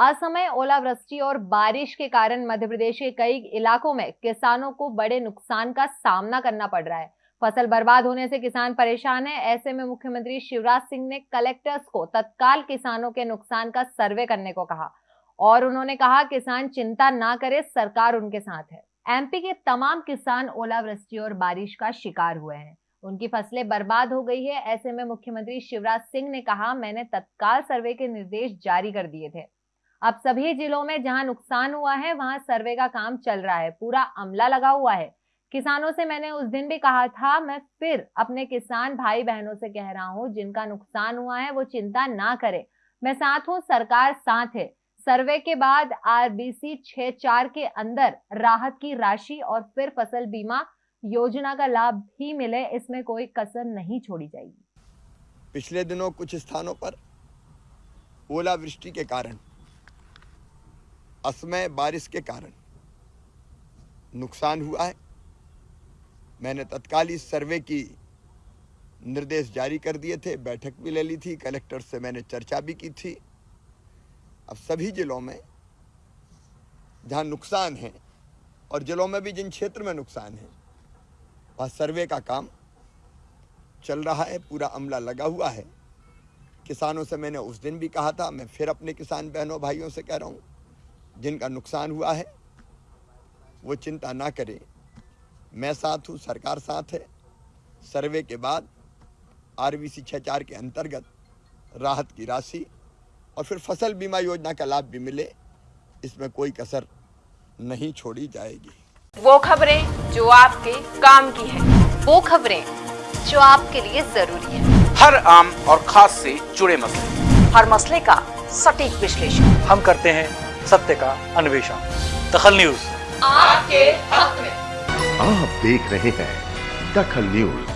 असमय ओलावृष्टि और बारिश के कारण मध्य प्रदेश के कई इलाकों में किसानों को बड़े नुकसान का सामना करना पड़ रहा है। फ़सल बर्बाद होने से किसान परेशान है। ऐसे में मुख्यमंत्री शिवराज सिंह ने कलेक्टर्स को तत्काल किसानों के नुकसान का सर्वे करने को कहा और उन्होंने कहा, किसान चिंता ना करे, सरकार उनके साथ है। एमपी के तमाम किसान ओलावृष्टि और बारिश का शिकार हुए हैं। उनकी फ़सलें बर्बाद हो गई है। ऐसे में मुख्यमंत्री शिवराज सिंह ने कहा, मैंने तत्काल सर्वे के निर्देश जारी कर दिए थे। अब सभी जिलों में जहाँ नुकसान हुआ है, वहाँ सर्वे का काम चल रहा है, पूरा अमला लगा हुआ है। किसानों से मैंने उस दिन भी कहा था, मैं फिर अपने किसान भाई बहनों से कह रहा हूँ, जिनका नुकसान हुआ है, वो चिंता ना करे। मैं साथ हूँ, सरकार साथ है। सर्वे के बाद आरबीसी छह चार के अंदर राहत की राशि और फिर फ़सल बीमा योजना का लाभ भी मिले, इसमें कोई कसर नहीं छोड़ी जाएगी। पिछले दिनों कुछ स्थानों पर ओलावृष्टि के कारण असमय बारिश के कारण नुकसान हुआ है। मैंने तत्काल इस सर्वे की निर्देश जारी कर दिए थे, बैठक भी ले ली थी, कलेक्टर से मैंने चर्चा भी की थी। अब सभी जिलों में जहाँ नुकसान है और जिलों में भी जिन क्षेत्र में नुकसान है, वहाँ सर्वे का काम चल रहा है, पूरा अमला लगा हुआ है। किसानों से मैंने उस दिन भी कहा था, मैं फिर अपने किसान बहनों, भाइयों से कह रहा हूँ जिनका नुकसान हुआ है वो चिंता ना करें। मैं साथ हूँ सरकार साथ है। सर्वे के बाद आर बी सी छः चार के अंतर्गत राहत की राशि और फिर फ़सल बीमा योजना का लाभ भी मिले इसमें कोई कसर नहीं छोड़ी जाएगी। वो खबरें जो आपके काम की है। वो खबरें जो आपके लिए ज़रूरी है। हर आम और खास से जुड़े मसले। हर मसले का सटीक विश्लेषण। हम करते हैं सत्य का अन्वेषण। दखल न्यूज़। आपके हक में। आप देख रहे हैं दखल न्यूज़।